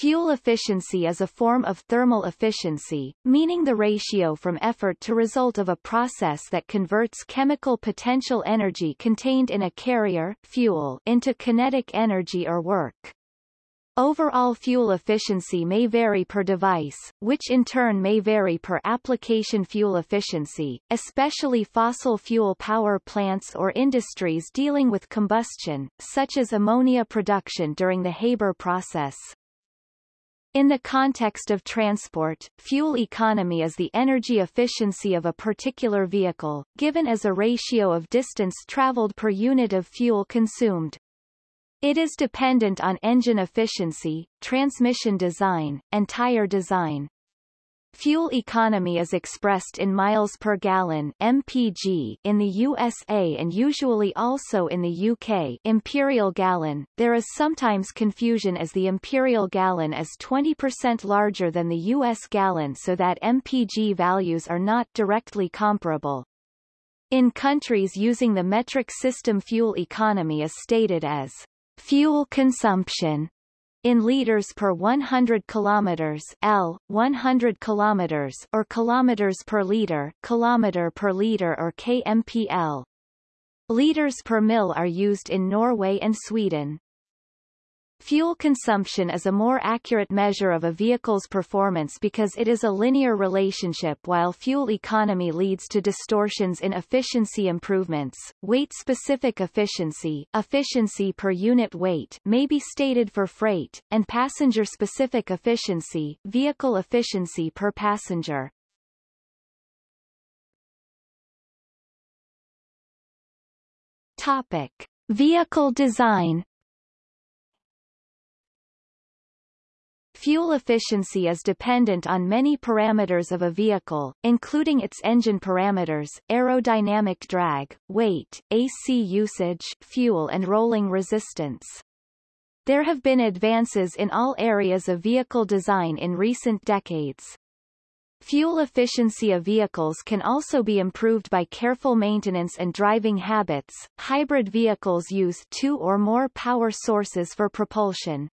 Fuel efficiency is a form of thermal efficiency, meaning the ratio from effort to result of a process that converts chemical potential energy contained in a carrier fuel into kinetic energy or work. Overall fuel efficiency may vary per device, which in turn may vary per application fuel efficiency, especially fossil fuel power plants or industries dealing with combustion, such as ammonia production during the Haber process. In the context of transport, fuel economy is the energy efficiency of a particular vehicle, given as a ratio of distance traveled per unit of fuel consumed. It is dependent on engine efficiency, transmission design, and tire design. Fuel economy is expressed in miles per gallon MPG in the USA and usually also in the UK imperial gallon. There is sometimes confusion as the imperial gallon is 20% larger than the US gallon so that MPG values are not directly comparable. In countries using the metric system fuel economy is stated as fuel consumption in liters per 100 kilometers L 100 kilometers or kilometers per liter kilometer per liter or kmpl. Liters per mil are used in Norway and Sweden Fuel consumption is a more accurate measure of a vehicle's performance because it is a linear relationship while fuel economy leads to distortions in efficiency improvements. Weight-specific efficiency, efficiency per unit weight, may be stated for freight, and passenger-specific efficiency, vehicle efficiency per passenger. Topic: Vehicle design Fuel efficiency is dependent on many parameters of a vehicle, including its engine parameters, aerodynamic drag, weight, AC usage, fuel and rolling resistance. There have been advances in all areas of vehicle design in recent decades. Fuel efficiency of vehicles can also be improved by careful maintenance and driving habits. Hybrid vehicles use two or more power sources for propulsion.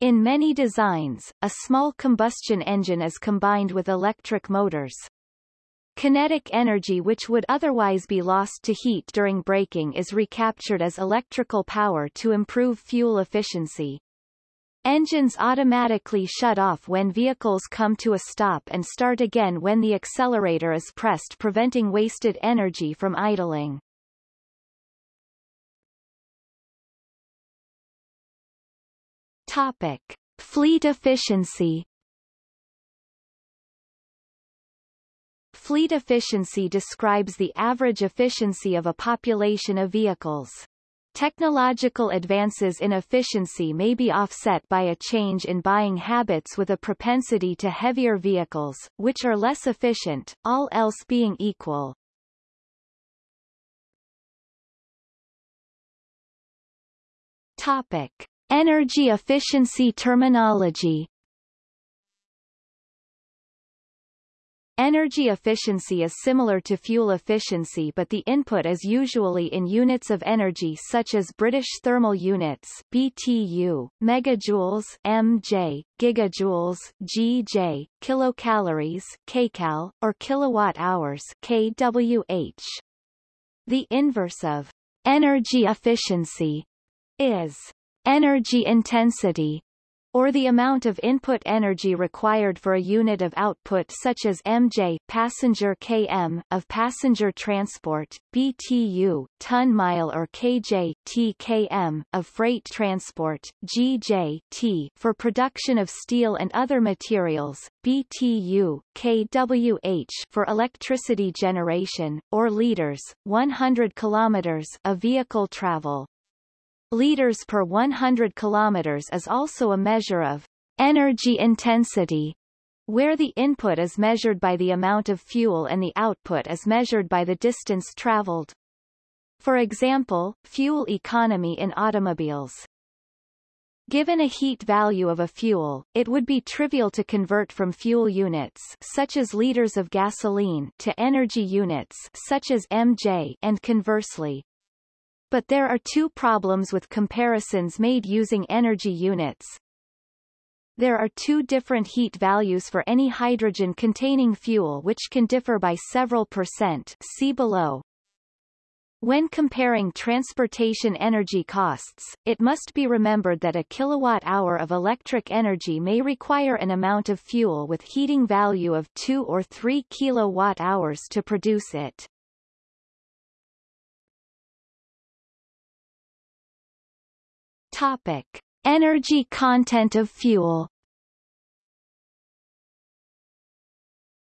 In many designs, a small combustion engine is combined with electric motors. Kinetic energy which would otherwise be lost to heat during braking is recaptured as electrical power to improve fuel efficiency. Engines automatically shut off when vehicles come to a stop and start again when the accelerator is pressed preventing wasted energy from idling. Topic. Fleet efficiency Fleet efficiency describes the average efficiency of a population of vehicles. Technological advances in efficiency may be offset by a change in buying habits with a propensity to heavier vehicles, which are less efficient, all else being equal. Topic. Energy efficiency terminology Energy efficiency is similar to fuel efficiency but the input is usually in units of energy such as British thermal units BTU, megajoules mJ, gigajoules GJ, kilocalories kcal, or kilowatt hours kWh. The inverse of energy efficiency is Energy intensity or the amount of input energy required for a unit of output such as mj passenger km of passenger transport, btu ton-mile or kj tkm of freight transport, gj t for production of steel and other materials, btu kwh for electricity generation, or liters, 100 kilometers of vehicle travel liters per 100 kilometers is also a measure of energy intensity, where the input is measured by the amount of fuel and the output is measured by the distance traveled. For example, fuel economy in automobiles. Given a heat value of a fuel, it would be trivial to convert from fuel units such as liters of gasoline to energy units such as mJ and conversely. But there are two problems with comparisons made using energy units. there are two different heat values for any hydrogen-containing fuel which can differ by several percent see below. When comparing transportation energy costs, it must be remembered that a kilowatt-hour of electric energy may require an amount of fuel with heating value of 2 or 3 kilowatt-hours to produce it. Topic. Energy content of fuel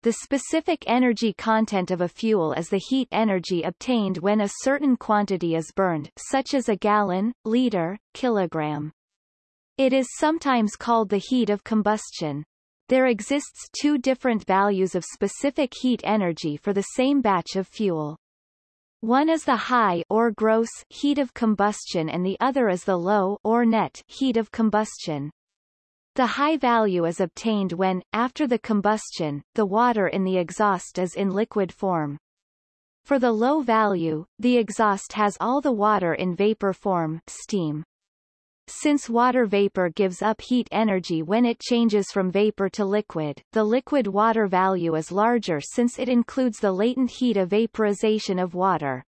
The specific energy content of a fuel is the heat energy obtained when a certain quantity is burned such as a gallon, liter, kilogram. It is sometimes called the heat of combustion. There exists two different values of specific heat energy for the same batch of fuel. One is the high or gross heat of combustion and the other is the low or net heat of combustion. The high value is obtained when, after the combustion, the water in the exhaust is in liquid form. For the low value, the exhaust has all the water in vapor form steam. Since water vapor gives up heat energy when it changes from vapor to liquid, the liquid water value is larger since it includes the latent heat of vaporization of water.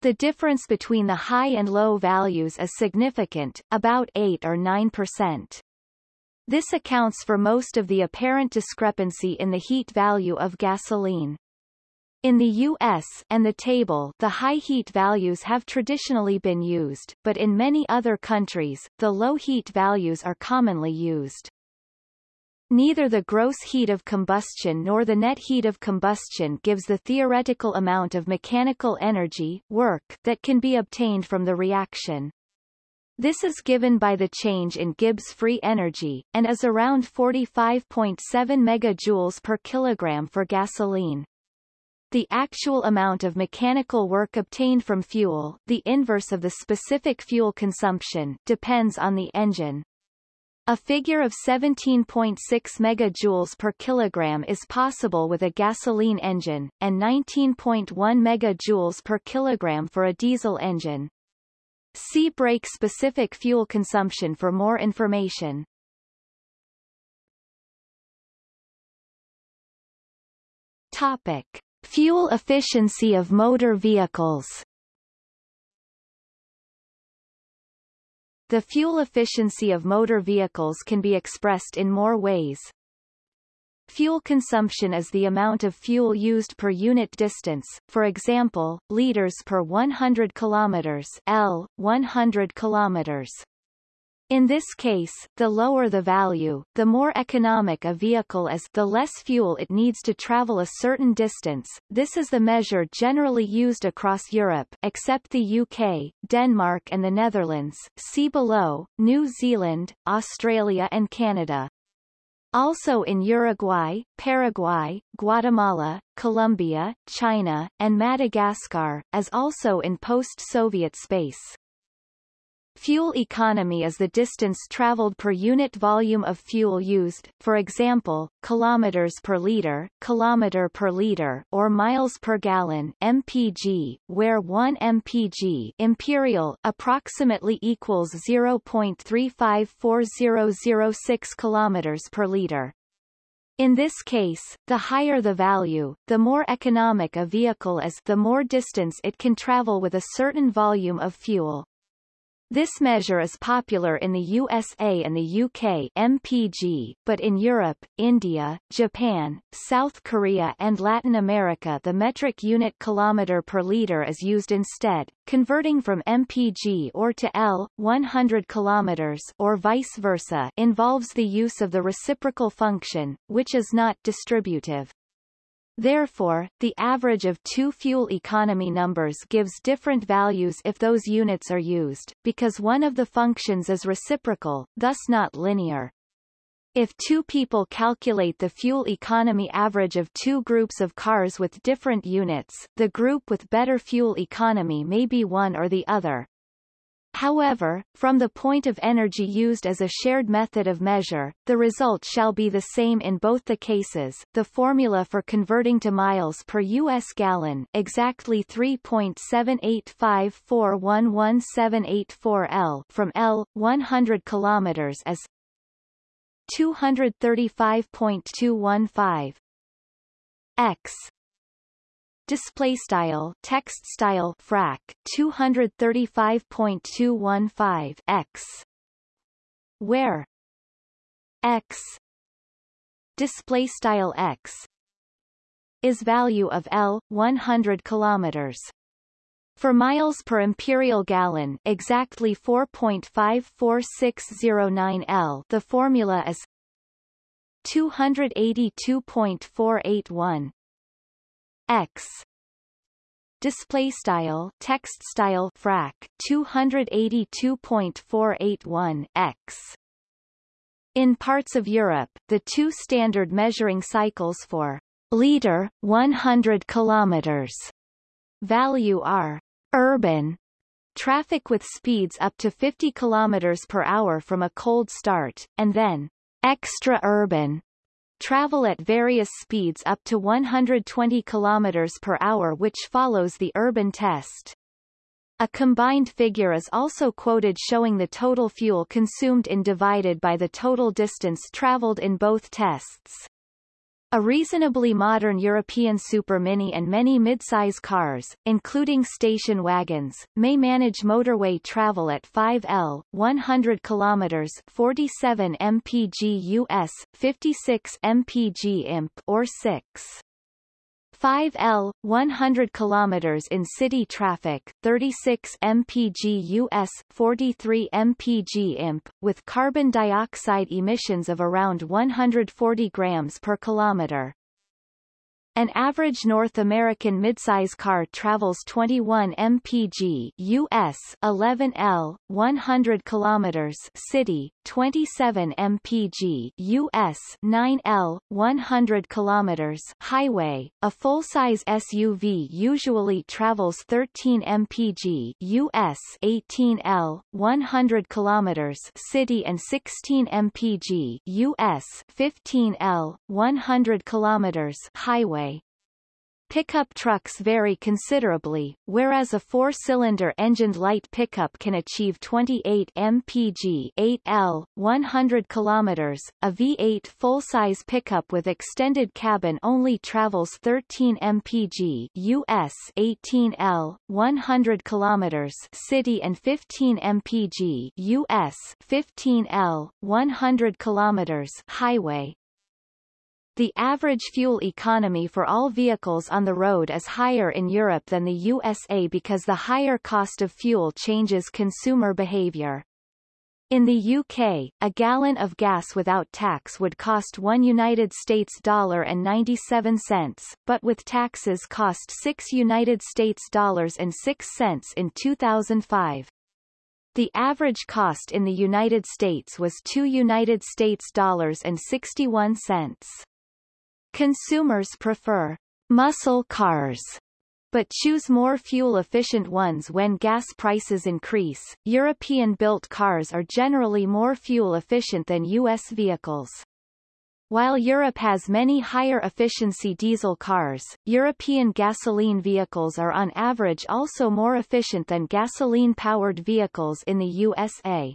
The difference between the high and low values is significant, about 8 or 9 percent. This accounts for most of the apparent discrepancy in the heat value of gasoline. In the U.S. and the table the high heat values have traditionally been used, but in many other countries, the low heat values are commonly used. Neither the gross heat of combustion nor the net heat of combustion gives the theoretical amount of mechanical energy work that can be obtained from the reaction. This is given by the change in Gibbs free energy, and is around 45.7 megajoules per kilogram for gasoline. The actual amount of mechanical work obtained from fuel, the inverse of the specific fuel consumption, depends on the engine. A figure of 17.6 megajoules per kilogram is possible with a gasoline engine, and 19.1 megajoules per kilogram for a diesel engine. See brake-specific fuel consumption for more information. Topic. Fuel efficiency of motor vehicles The fuel efficiency of motor vehicles can be expressed in more ways. Fuel consumption is the amount of fuel used per unit distance, for example, liters per 100 kilometers L, 100 kilometers. In this case, the lower the value, the more economic a vehicle is the less fuel it needs to travel a certain distance. This is the measure generally used across Europe except the UK, Denmark and the Netherlands see below, New Zealand, Australia and Canada. Also in Uruguay, Paraguay, Guatemala, Colombia, China, and Madagascar, as also in post-Soviet space. Fuel economy is the distance traveled per unit volume of fuel used, for example, kilometers per liter, kilometer per liter, or miles per gallon (mpg), where 1 mpg imperial approximately equals 0.354006 kilometers per liter. In this case, the higher the value, the more economic a vehicle is the more distance it can travel with a certain volume of fuel. This measure is popular in the USA and the UK MPG, but in Europe, India, Japan, South Korea and Latin America the metric unit kilometer per liter is used instead, converting from MPG or to L, 100 kilometers or vice versa involves the use of the reciprocal function, which is not distributive. Therefore, the average of two fuel economy numbers gives different values if those units are used, because one of the functions is reciprocal, thus not linear. If two people calculate the fuel economy average of two groups of cars with different units, the group with better fuel economy may be one or the other. However, from the point of energy used as a shared method of measure, the result shall be the same in both the cases. The formula for converting to miles per US gallon, exactly 3.785411784 L from L 100 kilometers is 235.215 x display style text style frac 235.215 x. Where? X. Display style x. Is value of L 100 kilometers. For miles per imperial gallon exactly 4.54609 L the formula is 282.481 x. Display style text style frac 282.481 x. In parts of Europe, the two standard measuring cycles for liter 100 kilometers value are urban traffic with speeds up to 50 kilometers per hour from a cold start, and then extra urban travel at various speeds up to 120 km per hour which follows the urban test. A combined figure is also quoted showing the total fuel consumed in divided by the total distance traveled in both tests. A reasonably modern European Super Mini and many midsize cars, including station wagons, may manage motorway travel at 5L 100 km 47 mpg US, 56 mpg imp or 6. 5L 100 km in city traffic 36 mpg US 43 mpg imp with carbon dioxide emissions of around 140 grams per kilometer an average North American midsize car travels 21 mpg US 11 L 100 kilometers city 27 mpg US 9 L 100 kilometers highway. A full-size SUV usually travels 13 mpg US 18 L 100 kilometers city and 16 mpg US 15 L 100 kilometers highway Pickup trucks vary considerably, whereas a four-cylinder engined light pickup can achieve 28 mpg 8L, 100 km. A V8 full-size pickup with extended cabin only travels 13 mpg US 18L, 100 km city and 15 mpg US 15L, 100 km highway. The average fuel economy for all vehicles on the road is higher in Europe than the USA because the higher cost of fuel changes consumer behavior. In the UK, a gallon of gas without tax would cost 1 United States dollar and 97 cents, but with taxes cost 6 United States dollars and 6 cents in 2005. The average cost in the United States was 2 United States dollars and 61 cents. Consumers prefer muscle cars but choose more fuel-efficient ones when gas prices increase. European-built cars are generally more fuel-efficient than U.S. vehicles. While Europe has many higher efficiency diesel cars, European gasoline vehicles are on average also more efficient than gasoline-powered vehicles in the USA.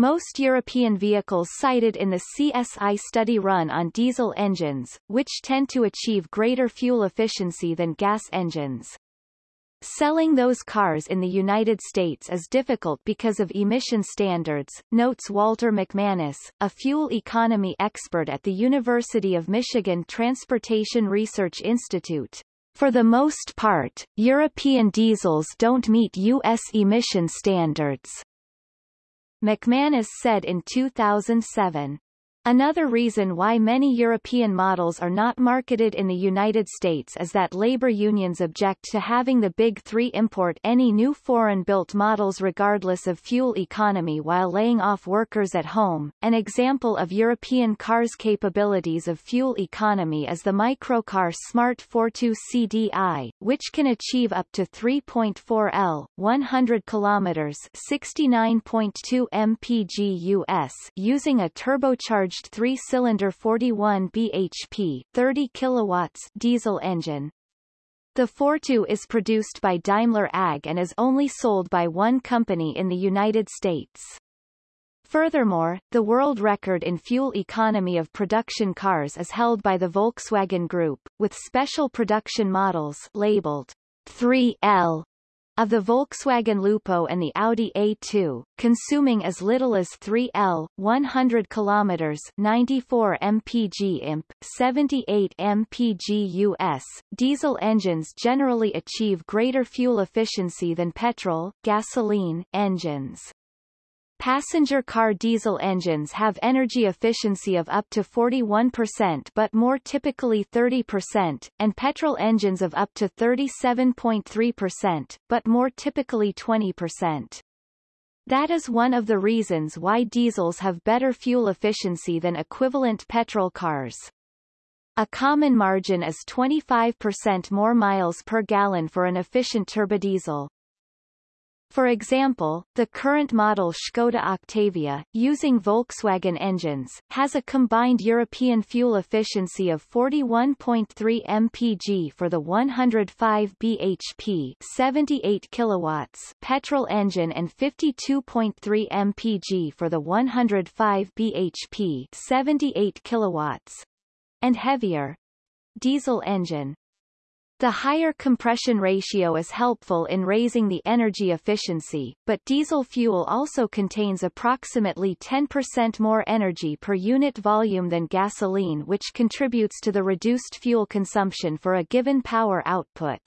Most European vehicles cited in the CSI study run on diesel engines, which tend to achieve greater fuel efficiency than gas engines. Selling those cars in the United States is difficult because of emission standards, notes Walter McManus, a fuel economy expert at the University of Michigan Transportation Research Institute. For the most part, European diesels don't meet U.S. emission standards. McManus said in 2007. Another reason why many European models are not marketed in the United States is that labor unions object to having the Big Three import any new foreign-built models regardless of fuel economy while laying off workers at home. An example of European cars' capabilities of fuel economy is the microcar Smart Fortwo CDI, which can achieve up to 3.4 L, 100 km 69.2 mpg US using a turbocharged three-cylinder 41 bhp 30 kilowatts diesel engine. The Fortwo is produced by Daimler AG and is only sold by one company in the United States. Furthermore, the world record in fuel economy of production cars is held by the Volkswagen Group, with special production models labeled 3L of the Volkswagen Lupo and the Audi A2, consuming as little as 3L, 100 km 94 mpg imp, 78 mpg US. Diesel engines generally achieve greater fuel efficiency than petrol, gasoline, engines. Passenger car diesel engines have energy efficiency of up to 41% but more typically 30%, and petrol engines of up to 37.3%, but more typically 20%. That is one of the reasons why diesels have better fuel efficiency than equivalent petrol cars. A common margin is 25% more miles per gallon for an efficient turbodiesel. For example, the current model Škoda Octavia, using Volkswagen engines, has a combined European fuel efficiency of 41.3 mpg for the 105 bhp 78 kilowatts petrol engine and 52.3 mpg for the 105 bhp 78 kilowatts and heavier diesel engine. The higher compression ratio is helpful in raising the energy efficiency, but diesel fuel also contains approximately 10% more energy per unit volume than gasoline which contributes to the reduced fuel consumption for a given power output.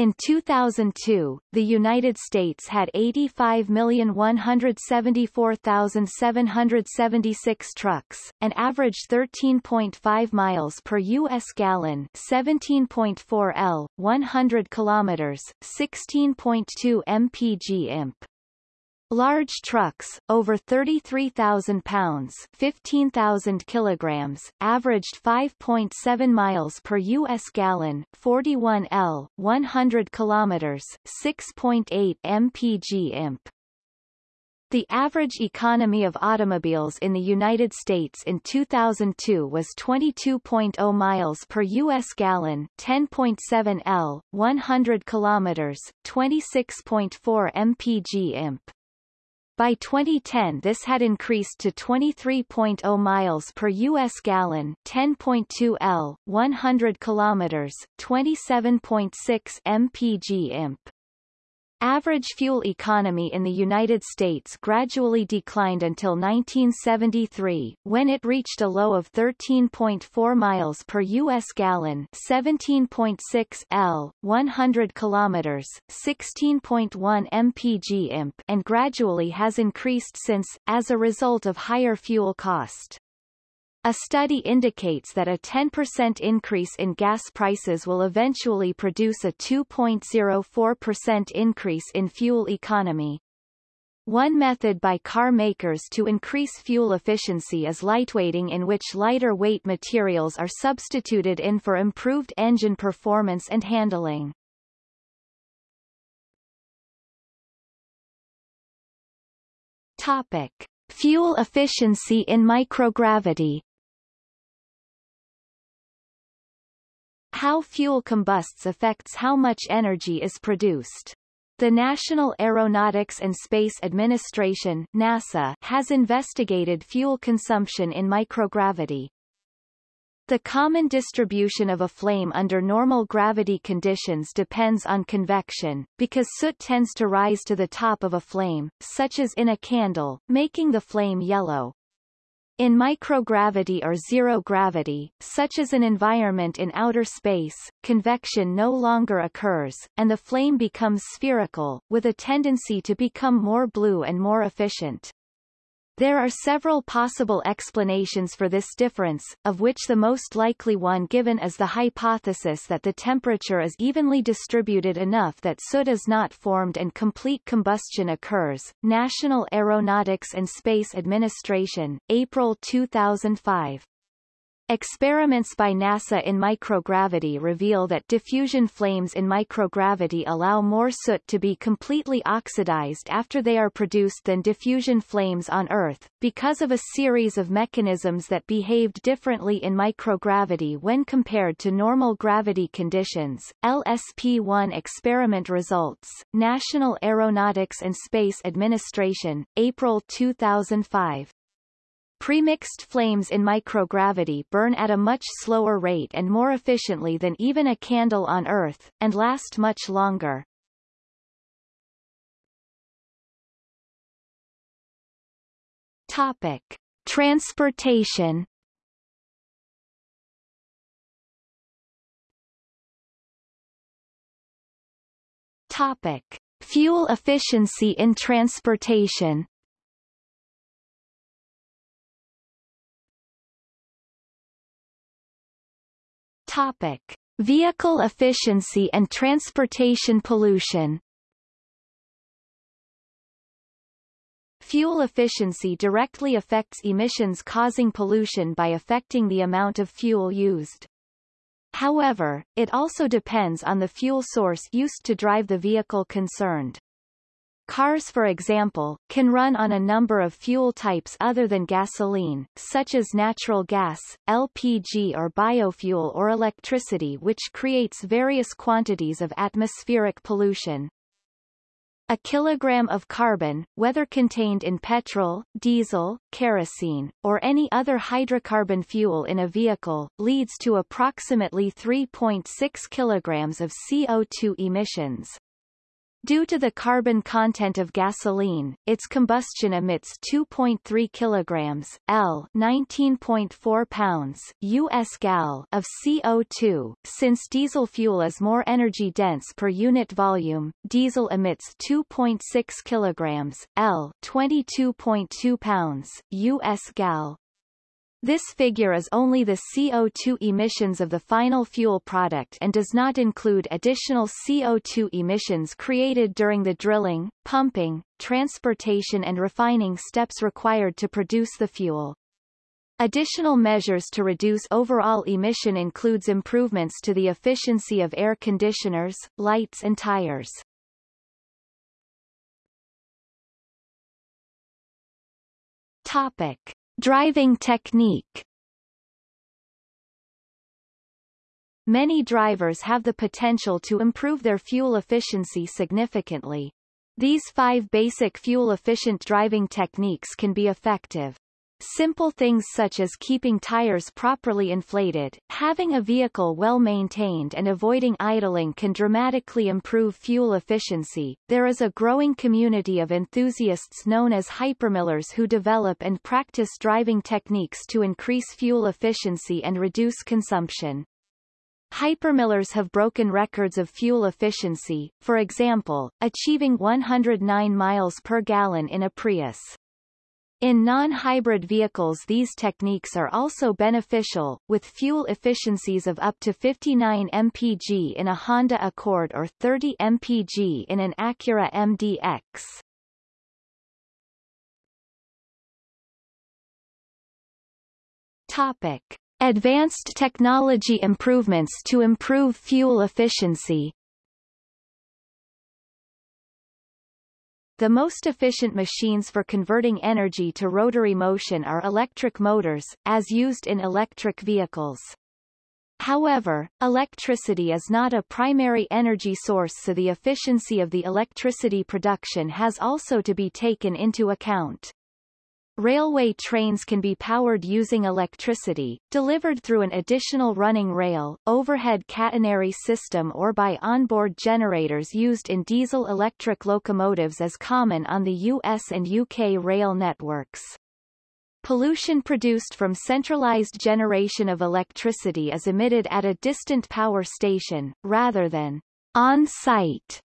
In 2002, the United States had 85,174,776 trucks, and averaged 13.5 miles per U.S. gallon 17.4 L, 100 kilometers, 16.2 mpg imp. Large trucks, over 33,000 pounds 15,000 kilograms, averaged 5.7 miles per U.S. gallon 41 L, 100 kilometers, 6.8 mpg imp. The average economy of automobiles in the United States in 2002 was 22.0 miles per U.S. gallon 10.7 L, 100 kilometers, 26.4 mpg imp. By 2010 this had increased to 23.0 miles per US gallon, 10.2 L, 100 kilometers, 27.6 mpg imp. Average fuel economy in the United States gradually declined until 1973, when it reached a low of 13.4 miles per U.S. gallon 17.6 L, 100 kilometers, 16.1 mpg imp and gradually has increased since, as a result of higher fuel cost. A study indicates that a 10% increase in gas prices will eventually produce a 2.04% increase in fuel economy. One method by car makers to increase fuel efficiency is lightweighting in which lighter weight materials are substituted in for improved engine performance and handling. Topic. Fuel efficiency in microgravity How fuel combusts affects how much energy is produced. The National Aeronautics and Space Administration NASA has investigated fuel consumption in microgravity. The common distribution of a flame under normal gravity conditions depends on convection, because soot tends to rise to the top of a flame, such as in a candle, making the flame yellow. In microgravity or zero gravity, such as an environment in outer space, convection no longer occurs, and the flame becomes spherical, with a tendency to become more blue and more efficient. There are several possible explanations for this difference, of which the most likely one given is the hypothesis that the temperature is evenly distributed enough that soot is not formed and complete combustion occurs. National Aeronautics and Space Administration, April 2005. Experiments by NASA in microgravity reveal that diffusion flames in microgravity allow more soot to be completely oxidized after they are produced than diffusion flames on Earth, because of a series of mechanisms that behaved differently in microgravity when compared to normal gravity conditions. LSP-1 experiment results, National Aeronautics and Space Administration, April 2005. Premixed flames in microgravity burn at a much slower rate and more efficiently than even a candle on Earth, and last much longer. Topic. Transportation Topic. Fuel efficiency in transportation Topic: Vehicle efficiency and transportation pollution. Fuel efficiency directly affects emissions causing pollution by affecting the amount of fuel used. However, it also depends on the fuel source used to drive the vehicle concerned. Cars for example, can run on a number of fuel types other than gasoline, such as natural gas, LPG or biofuel or electricity which creates various quantities of atmospheric pollution. A kilogram of carbon, whether contained in petrol, diesel, kerosene, or any other hydrocarbon fuel in a vehicle, leads to approximately 3.6 kilograms of CO2 emissions. Due to the carbon content of gasoline, its combustion emits 2.3 kilograms L 19.4 pounds US gal of CO2. Since diesel fuel is more energy dense per unit volume, diesel emits 2.6 kilograms L 22.2 pounds US gal this figure is only the CO2 emissions of the final fuel product and does not include additional CO2 emissions created during the drilling, pumping, transportation and refining steps required to produce the fuel. Additional measures to reduce overall emission includes improvements to the efficiency of air conditioners, lights and tires. Topic. Driving technique Many drivers have the potential to improve their fuel efficiency significantly. These five basic fuel-efficient driving techniques can be effective. Simple things such as keeping tires properly inflated, having a vehicle well maintained and avoiding idling can dramatically improve fuel efficiency. There is a growing community of enthusiasts known as hypermilers who develop and practice driving techniques to increase fuel efficiency and reduce consumption. Hypermilers have broken records of fuel efficiency, for example, achieving 109 miles per gallon in a Prius. In non-hybrid vehicles these techniques are also beneficial, with fuel efficiencies of up to 59 mpg in a Honda Accord or 30 mpg in an Acura MDX. Topic. Advanced technology improvements to improve fuel efficiency The most efficient machines for converting energy to rotary motion are electric motors, as used in electric vehicles. However, electricity is not a primary energy source so the efficiency of the electricity production has also to be taken into account. Railway trains can be powered using electricity, delivered through an additional running rail, overhead catenary system or by onboard generators used in diesel-electric locomotives as common on the US and UK rail networks. Pollution produced from centralized generation of electricity is emitted at a distant power station, rather than on-site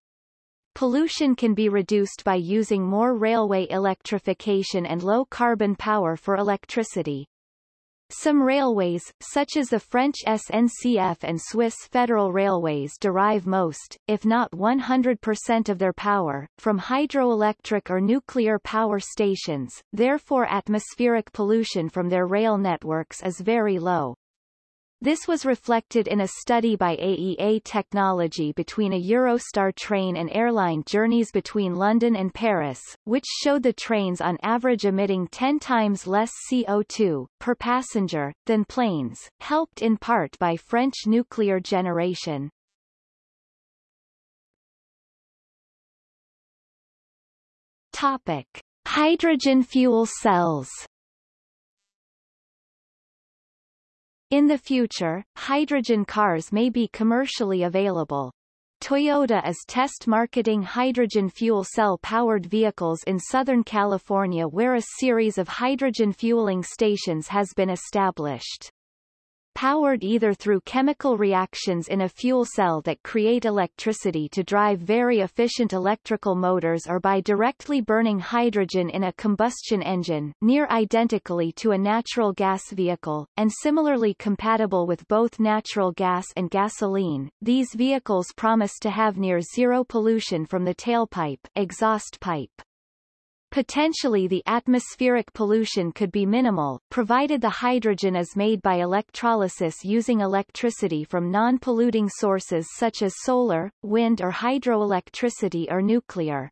Pollution can be reduced by using more railway electrification and low-carbon power for electricity. Some railways, such as the French SNCF and Swiss Federal Railways derive most, if not 100% of their power, from hydroelectric or nuclear power stations, therefore atmospheric pollution from their rail networks is very low. This was reflected in a study by AEA Technology between a Eurostar train and airline journeys between London and Paris, which showed the trains on average emitting 10 times less CO2 per passenger than planes, helped in part by French nuclear generation. Topic: Hydrogen fuel cells. In the future, hydrogen cars may be commercially available. Toyota is test marketing hydrogen fuel cell powered vehicles in Southern California where a series of hydrogen fueling stations has been established powered either through chemical reactions in a fuel cell that create electricity to drive very efficient electrical motors or by directly burning hydrogen in a combustion engine near identically to a natural gas vehicle, and similarly compatible with both natural gas and gasoline. These vehicles promise to have near zero pollution from the tailpipe exhaust pipe. Potentially the atmospheric pollution could be minimal, provided the hydrogen is made by electrolysis using electricity from non-polluting sources such as solar, wind or hydroelectricity or nuclear.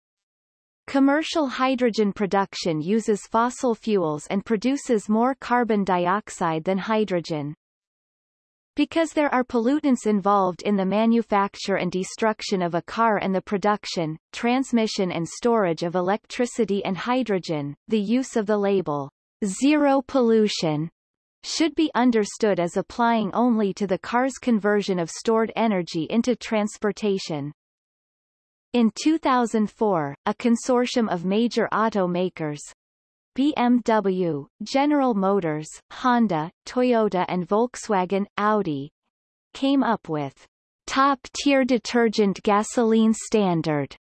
Commercial hydrogen production uses fossil fuels and produces more carbon dioxide than hydrogen. Because there are pollutants involved in the manufacture and destruction of a car and the production, transmission and storage of electricity and hydrogen, the use of the label, zero pollution, should be understood as applying only to the car's conversion of stored energy into transportation. In 2004, a consortium of major automakers, BMW, General Motors, Honda, Toyota and Volkswagen, Audi came up with top-tier detergent gasoline standard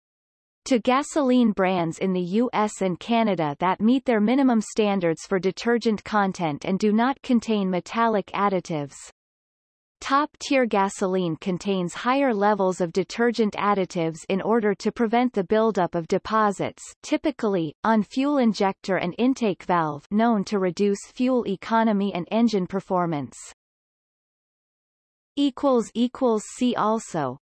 to gasoline brands in the US and Canada that meet their minimum standards for detergent content and do not contain metallic additives. Top-tier gasoline contains higher levels of detergent additives in order to prevent the buildup of deposits typically, on fuel injector and intake valve known to reduce fuel economy and engine performance. See also